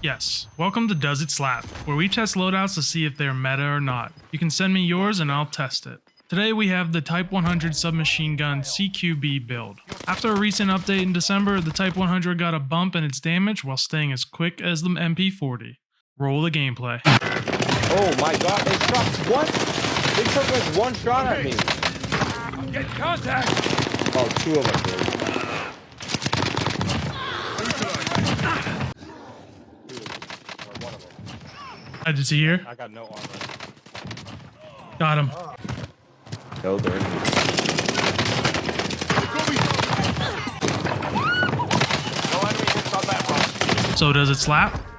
Yes, welcome to Does It Slap, where we test loadouts to see if they're meta or not. You can send me yours and I'll test it. Today we have the Type 100 submachine gun CQB build. After a recent update in December, the Type 100 got a bump in its damage while staying as quick as the MP40. Roll the gameplay. Oh my god, they shot what? They took like one shot at me. I'm Get contact! Oh, two of them did. I did see here. I got no armor. Got him. No, they're in here. No enemy hits on that one. So does it slap?